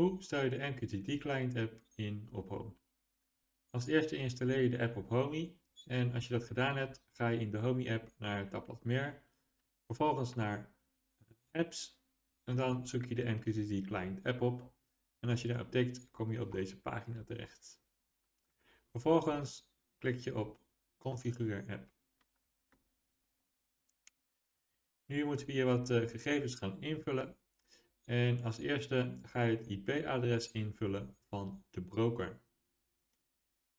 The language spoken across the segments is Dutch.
Hoe stel je de MQTT Client app in op Home? Als eerste installeer je de app op Homey en als je dat gedaan hebt, ga je in de Homey app naar het tabblad Meer, vervolgens naar Apps en dan zoek je de MQTT Client app op en als je daarop tikt, kom je op deze pagina terecht. Vervolgens klik je op Configureer app. Nu moeten we hier wat uh, gegevens gaan invullen. En als eerste ga je het IP-adres invullen van de broker.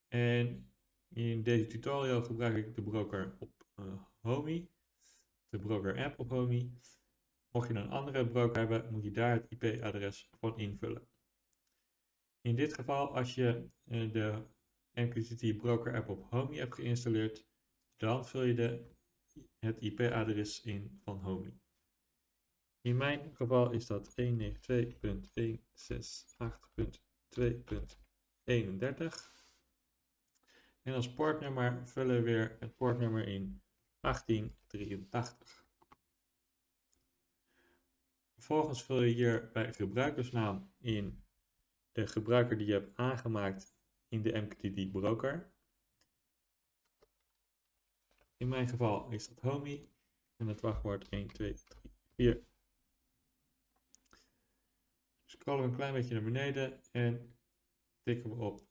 En in deze tutorial gebruik ik de broker op uh, Homey, de broker app op Homey. Mocht je een andere broker hebben, moet je daar het IP-adres van invullen. In dit geval, als je uh, de MQTT broker app op Homey hebt geïnstalleerd, dan vul je de, het IP-adres in van Homey. In mijn geval is dat 192.168.2.31. En als portnummer vullen we weer het portnummer in 1883. Vervolgens vul je hier bij gebruikersnaam in de gebruiker die je hebt aangemaakt in de MQTT broker. In mijn geval is dat Homey en het wachtwoord 1, 2, 3, 4. Scrollen we een klein beetje naar beneden en tikken we op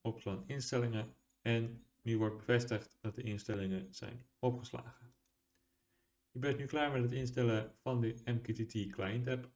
opslaan instellingen en nu wordt bevestigd dat de instellingen zijn opgeslagen. Je bent nu klaar met het instellen van de MQTT Client App.